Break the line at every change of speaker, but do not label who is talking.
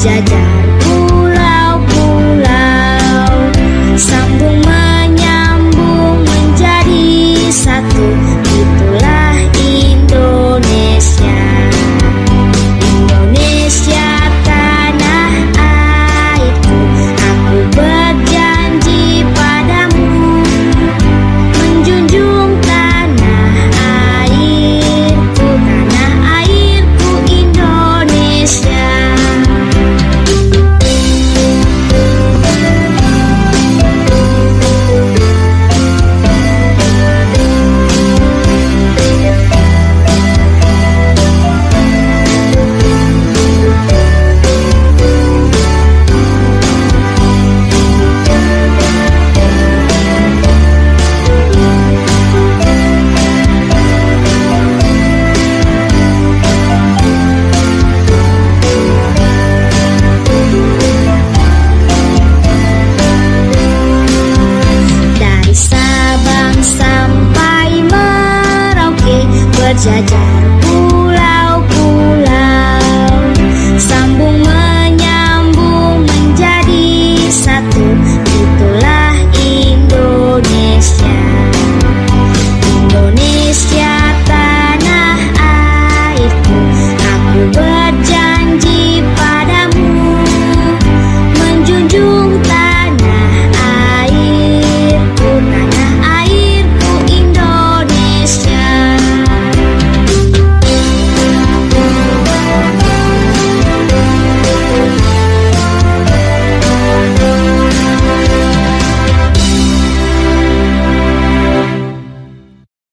Pajajaran Georgia.